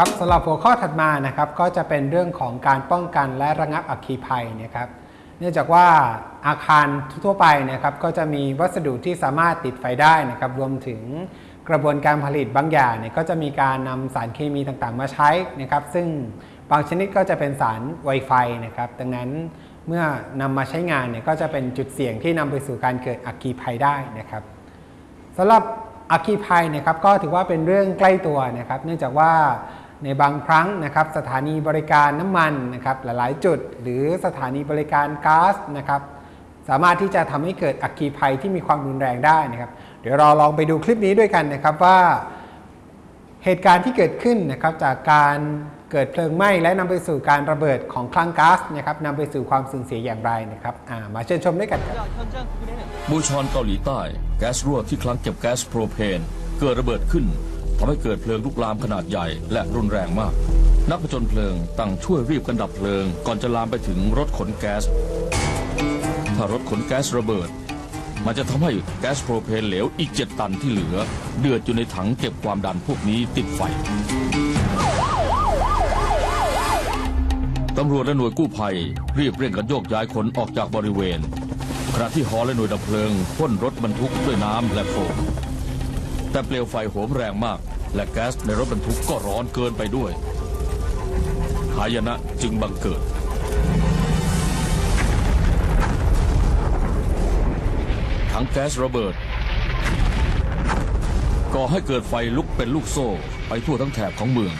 ครับสำหรับหัวข้อถัดมานะครับก็จะเป็นเรื่องของการป้องกันและระงับอัคคีภัยนะครับ เนื่องจากว่าอาคารทั่วไปนะครับก็จะมีวัสดุที่สามารถติดไฟได้นะครับรวมถึงกระบวนการผลิตบางอย่างเนี่ยก็จะมีการนำสารเคมีต่างๆ มาใช้นะครับ ซึ่งบางชนิดก็จะเป็นสารไวไฟนะครับ ดังนั้นเมื่อนำมาใช้งานเนี่ยก็จะเป็นจุดเสี่ยงที่นำไปสู่การเกิดอัคคีภัยได้นะครับสำหรับอัคคีภัยนะครับก็ถือว่าเป็นเรื่องใกล้ตัวนะครับ เนื่องจากว่า ในบางครั้งนะครับสถานีบริการน้ำมันนะครับหลายๆ จุด หรือสถานีบริการก๊าซนะครับสามารถที่จะทำให้เกิดอัคคีภัยที่มีความรุนแรงได้นะครับ เดี๋ยวเราลองไปดูคลิปนี้ด้วยกันนะครับว่าเหตุการณ์ที่เกิดขึ้นนะครับจากการเกิดเพลิงไหม้และนำไปสู่การระเบิดของคลังก๊าซนะครับนำไปสู่ความสูญเสียอย่างไรนะครับมาเชิญชมด้วยกันครับบูชอนเกาหลีใต้ แก๊สรั่วที่คลังเก็บแก๊สโพรเพนเกิดระเบิดขึ้น ทำให้เกิดเพลิงลุกลามขนาดใหญ่และรุนแรงมาก นักผจญเพลิงต่างช่วยรีบกันดับเพลิง ก่อนจะลามไปถึงรถขนแก๊ส ถ้ารถขนแก๊สระเบิด มันจะทำให้แก๊สโพรเพนเหลวอีก7ตันที่เหลือ เดือดอยู่ในถังเก็บความดันพวกนี้ติดไฟตำรวจและหน่วยกู้ภัย รีบเร่งกันโยกย้ายคนออกจากบริเวณขณะที่ฮอและหน่วยดับเพลิงพ่นรถบรรทุกด้วยน้ำและโฟม แต่เปลวไฟโหมแรงมาก และแก๊สในรถบรรทุกก็ร้อนเกินไปด้วย หายนะจึงบังเกิดถังแก๊สระเบิดก่อให้เกิดไฟลุกเป็นลูกโซ่ไปทั่วทั้งแถบของเมือง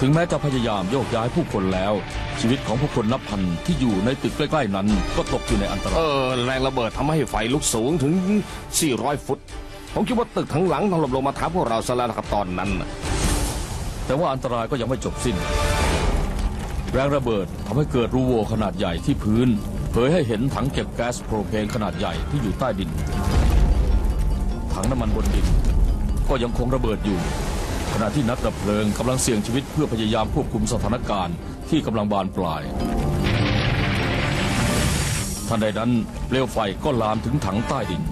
ถึงแม้จะพยายามโยกย้ายผู้คนแล้ว ชีวิตของผู้คนนับพันที่อยู่ในตึกใกล้ๆนั้น ก็ตกอยู่ในอันตราเอยอแรงระเบิดทำให้ไฟลุกสูงถึง 400 ฟุต ผมคิดว่าตึกทั้งหลังถล่มลงมาทับพวกเราซะแล้วนะครับตอนนั้นน่ะแต่ว่าอันตรายก็ยังไม่จบสิ้น แรงระเบิดทำให้เกิดรูโหว่ขนาดใหญ่ที่พื้น เผยให้เห็นถังเก็บแก๊สโพรเพนขนาดใหญ่ที่อยู่ใต้ดิน ถังน้ำมันบนดิน ก็ยังคงระเบิดอยู่ ขณะที่นักดับเพลิงกำลังเสี่ยงชีวิตเพื่อพยายามควบคุมสถานการณ์ที่กำลังบานปลาย ทันใดนั้นเปลวไฟก็ลามถึงถังใต้ดิน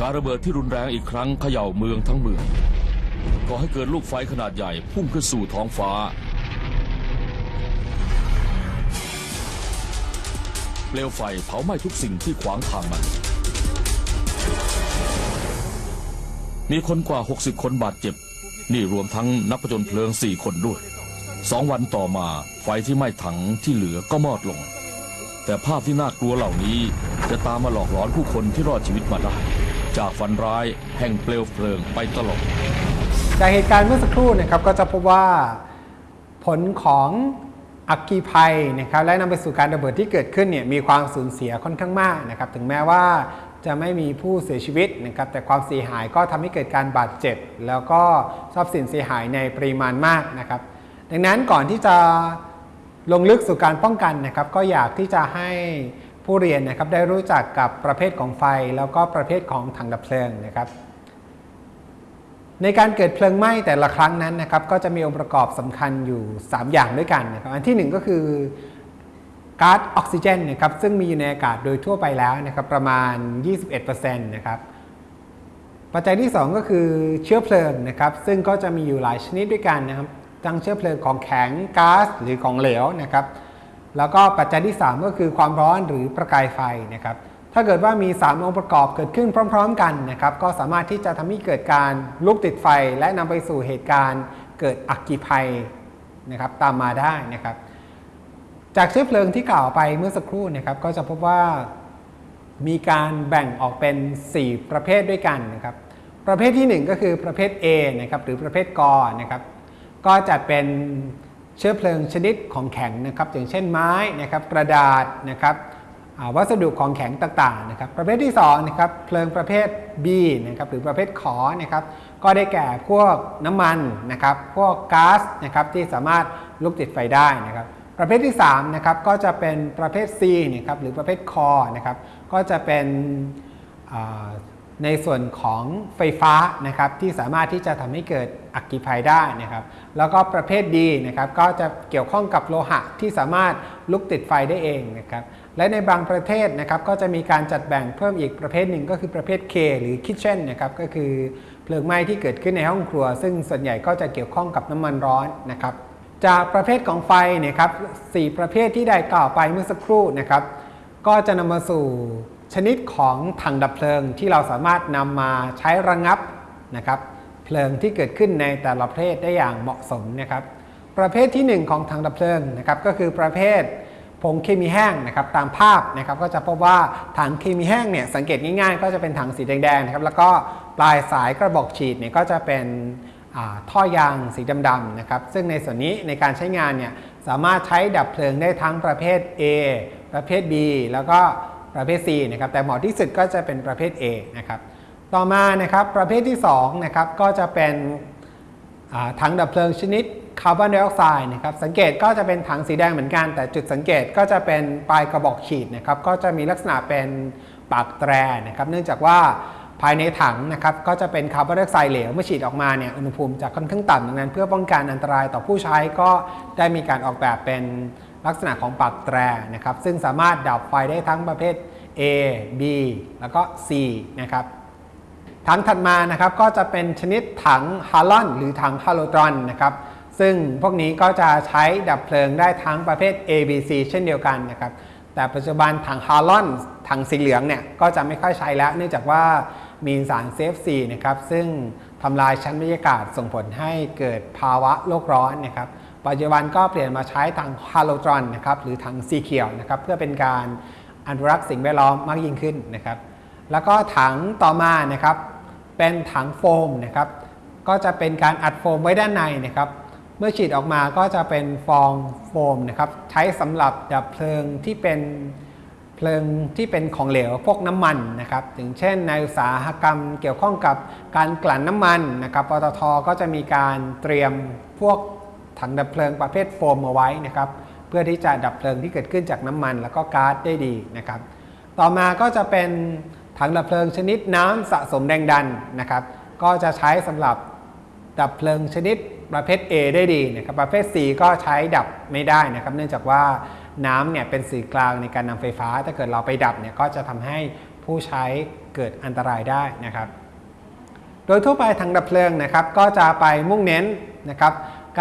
การระเบิดที่รุนแรงอีกครั้งเขย่าเมืองทั้งเมืองก่อให้เกิดลูกไฟขนาดใหญ่พุ่งขึ้นสู่ท้องฟ้าเปลวไฟเผาไหม้ทุกสิ่งที่ขวางทางมัน มีคนกว่า 60 คนบาดเจ็บ นี่รวมทั้งนักผจญเพลิง4คนด้วยสองวันต่อมาไฟที่ไหม้ถังที่เหลือก็มอดลง แต่ภาพที่น่ากลัวเหล่านี้จะตามมาหลอกหลอนผู้คนที่รอดชีวิตมาได้ จากฝันร้ายแห่งเปลวเพลิงไปตลอดจากเหตุการณ์เมื่อสักครู่นะครับก็จะพบว่าผลของอัคคีภัยนะครับและนำไปสู่การระเบิดที่เกิดขึ้นเนี่ยมีความสูญเสียค่อนข้างมากนะครับถึงแม้ว่า จะไม่มีผู้เสียชีวิตนะครับแต่ความเสียหายก็ทำให้เกิดการบาดเจ็บ แล้วก็ทรัพย์สินเสียหายในปริมาณมากนะครับ ดังนั้นก่อนที่จะลงลึกสู่การป้องกันนะครับ ก็อยากที่จะให้ผู้เรียนนะครับได้รู้จักกับประเภทของไฟ แล้วก็ประเภทของถังดับเพลิงนะครับในการเกิดเพลิงไหม้แต่ละครั้งนั้นนะครับก็จะมีองค์ประกอบสำคัญอยู่ 3 อย่างด้วยกันนะครับอันที่ 1 ก็คือ ก๊าซออกซิเจนนะครับซึ่งมีอยู่ในอากาศโดยทั่วไปแล้วนะครับประมาณ 21%นะครับปัจจัยที่ 2 ก็คือเชื้อเพลิงนะครับซึ่งก็จะมีอยู่หลายชนิดด้วยกันนะครับทั้งเชื้อเพลิงของแข็งก๊าซหรือของเหลวนะครับแล้วก็ปัจจัยที่ 3 ก็คือความร้อนหรือประกายไฟนะครับถ้าเกิดว่ามี 3 องค์ประกอบเกิดขึ้นพร้อม ๆ กันนะครับก็สามารถที่จะทำให้เกิดการลุกติดไฟ และนำไปสู่เหตุการณ์เกิดอัคคีภัยนะครับตามมาได้นะครับ จากเชื้อเพลิงที่กล่าวไปเมื่อสักครู่นะครับก็จะพบว่ามีการแบ่งออกเป็น 4 ประเภทด้วยกันนะครับ ประเภทที่ 1 ก็คือประเภท A นะครับหรือประเภทกอนะครับ ก็จะเป็นเชื้อเพลิงชนิดของแข็งนะครับอย่างเช่นไม้นะครับกระดาษนะครับวัสดุของแข็งต่างๆนะครับ ประเภทที่2นะครับเพลิงประเภท B นะครับหรือประเภทขอนะครับ ก็ได้แก่พวกน้ำมันนะครับ พวกก๊าซนะครับที่สามารถลุกติดไฟได้นะครับ ประเภทที่3นะครับก็จะเป็นประเภท C นะครับหรือประเภทคอนะครับก็จะเป็นในส่วนของไฟฟ้านะครับที่สามารถที่จะทำให้เกิดอัคคีภัยได้นะครับ แล้วก็ประเภทดีนะครับก็จะเกี่ยวข้องกับโลหะที่สามารถลุกติดไฟได้เองนะครับและในบางประเทศนะครับก็จะมีการจัดแบ่งเพิ่มอีกประเภทหนึ่งก็คือประเภท K หรือ Kitchen นะครับก็คือเพลิงไหม้ที่เกิดขึ้นในห้องครัว ซึ่งส่วนใหญ่ก็จะเกี่ยวข้องกับน้ำมันร้อนนะครับ จากประเภทของไฟเนี่ยครับสี่ประเภทที่ได้กล่าวไปเมื่อสักครู่นะครับ ก็จะนำมาสู่ชนิดของถังดับเพลิงที่เราสามารถนำมาใช้ระงับนะครับเพลิงที่เกิดขึ้นในแต่ละประเภทได้อย่างเหมาะสมนะครับ ประเภทที่ 1 ของถังดับเพลิงนะครับก็คือประเภทผงเคมีแห้งนะครับตามภาพนะครับก็จะพบว่าถังเคมีแห้งเนี่ยสังเกตง่ายๆ ก็จะเป็นถังสีแดงๆนะครับแล้วก็ปลายสายกระบอกฉีดเนี่ยก็จะเป็น ท่อยางสีดำๆนะครับ ซึ่งในส่วนนี้ในการใช้งานเนี่ยสามารถใช้ดับเพลิงได้ทั้งประเภท A ประเภท B แล้วก็ประเภท C นะครับแต่เหมาะที่สุดก็จะเป็นประเภท A นะครับต่อมานะครับประเภทที่2นะครับก็จะเป็นถังดับเพลิงชนิดคาร์บอนไดออกไซด์นะครับสังเกตก็จะเป็นถังสีแดงเหมือนกัน แต่จุดสังเกตก็จะเป็นปลายกระบอกฉีดนะครับก็จะมีลักษณะเป็นปากแตรนะครับเนื่องจากว่า ภายในถังนะครับก็จะเป็นคาร์บอนไดออกไซด์เหลวเมื่อฉีดออกมาเนี่ยอุณหภูมิจะค่อนข้างต่ำดังนั้น เพื่อป้องกันอันตรายต่อผู้ใช้ก็ได้มีการออกแบบเป็นลักษณะของปากแตรนะครับซึ่งสามารถดับไฟได้ทั้งประเภท A B แล้วก็ C นะครับถังถัดมานะครับก็จะเป็นชนิดถังฮาลอนหรือถังฮาโลตรอนนะครับซึ่งพวกนี้ก็จะใช้ดับเพลิงได้ทั้งประเภท A B C เช่นเดียวกันนะครับแต่ปัจจุบันถังฮาลอนถังสีเหลืองเนี่ยก็จะไม่ค่อยใช้แล้ว เนื่องจากว่า มีสาร CFC นะครับซึ่งทำลายชั้นบรรยากาศส่งผลให้เกิดภาวะโลกร้อนนะครับปัจจุบันก็เปลี่ยนมาใช้ถังฮาโลตรอนนะครับหรือถังสีเขียวนะครับเพื่อเป็นการอนุรักษ์สิ่งแวดล้อมมากยิ่งขึ้นนะครับแล้วก็ถังต่อมานะครับเป็นถังโฟมนะครับก็จะเป็นการอัดโฟมไว้ด้านในนะครับเมื่อฉีดออกมาก็จะเป็นฟองโฟมนะครับใช้สำหรับดับเพลิงที่เป็น เพลิงที่เป็นของเหลวพวกน้ำมันนะครับอย่างเช่น ในอุตสาหกรรมเกี่ยวข้องกับการกลั่นน้ำมันนะครับปตทก็จะมีการเตรียมพวกถังดับเพลิงประเภทโฟมเอาไว้นะครับเพื่อที่จะดับเพลิงที่เกิดขึ้นจากน้ำมัน แล้วก็ก๊าซได้ดีนะครับต่อมาก็จะเป็นถังดับเพลิงชนิดน้ำสะสมแรงดันนะครับก็จะใช้สำหรับดับเพลิงชนิดประเภท A ได้ดีนะครับประเภท C ก็ใช้ดับไม่ได้นะครับ เนื่องจากว่า น้ำเนี่ยเป็นสื่อกลางในการนำไฟฟ้า ถ้าเกิดเราไปดับเนี่ยก็จะทำให้ผู้ใช้เกิดอันตรายได้นะครับ โดยทั่วไปถังดับเพลิงนะครับ ก็จะไปมุ่งเน้นนะครับ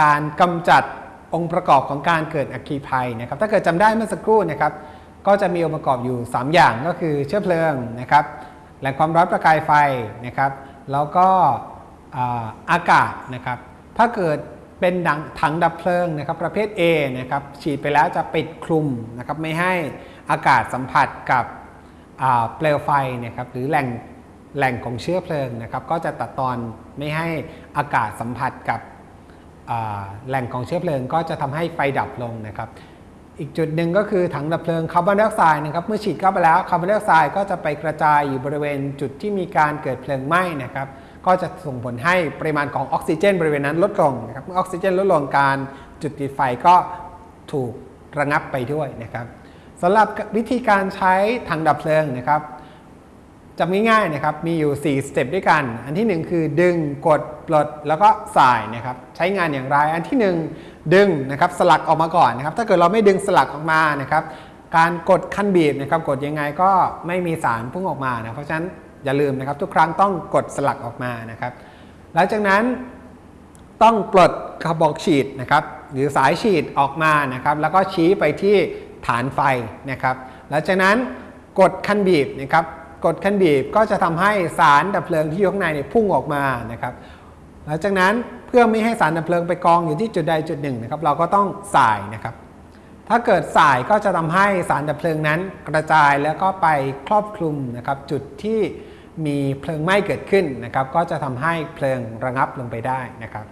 การกำจัดองค์ประกอบของการเกิดอัคคีภัยนะครับ ถ้าเกิดจำได้เมื่อสักครู่นะครับ ก็จะมีองค์ประกอบอยู่ 3 อย่างก็คือเชื้อเพลิงนะครับแหล่งความร้อนประกายไฟนะครับ แล้วก็อากาศนะครับ ถ้าเกิด เป็นดังถังดับเพลิงนะครับประเภท A นะครับฉีดไปแล้วจะปิดคลุมนะครับไม่ให้อากาศสัมผัสกับเปลวไฟนะครับหรือแหล่งแหล่งของเชื้อเพลิงนะครับก็จะตัดตอนไม่ให้อากาศสัมผัสกับแหล่งของเชื้อเพลิงก็จะทำให้ไฟดับลงนะครับอีกจุดหนึ่งก็คือถังดับเพลิงคาร์บอนไดออกไซด์นะครับเมื่อฉีดเข้าไปแล้วคาร์บอนไดออกไซด์ก็จะไปกระจายอยู่บริเวณจุดที่มีการเกิดเพลิงไหม้นะครับ ก็จะส่งผลให้ปริมาณของออกซิเจน บริเวณนั้นลดลงนะครับเมื่อออกซิเจนลดลงการจุดติดไฟก็ถูกระงับไปด้วยนะครับสำหรับวิธีการใช้ถังดับเพลิงนะครับจำง่ายๆนะครับมีอยู่ 4 สเต็ปด้วยกัน อันที่ 1 คือดึงกดปลดแล้วก็สายนะครับใช้งานอย่างไร อันที่ 1 ดึงนะครับสลักออกมาก่อนนะครับถ้าเกิดเราไม่ดึงสลักออกมานะครับการกดคันบีบนะครับกดยังไงก็ไม่มีสารพุ่งออกมานะเพราะฉะนั้น อย่าลืมนะครับทุกครั้งต้องกดสลักออกมานะครับ หลังจากนั้นต้องปลดกระบอกฉีดนะครับ หรือสายฉีดออกมานะครับ แล้วก็ชี้ไปที่ฐานไฟนะครับ หลังจากนั้นกดคันบีบนะครับ กดคันบีบก็จะทำให้สารดับเพลิงที่อยู่ข้างในเนี่ยพุ่งออกมานะครับ หลังจากนั้นเพื่อไม่ให้สารดับเพลิงไปกองอยู่ที่จุดใดจุดหนึ่งนะครับ เราก็ต้องสายนะครับ ถ้าเกิดสายก็จะทำให้สารดับเพลิงนั้นกระจายแล้วก็ไปครอบคลุมนะครับจุดที่ มีเพลิงไหม้เกิดขึ้นนะครับ ก็จะทำให้เพลิงระงับลงไปได้นะครับ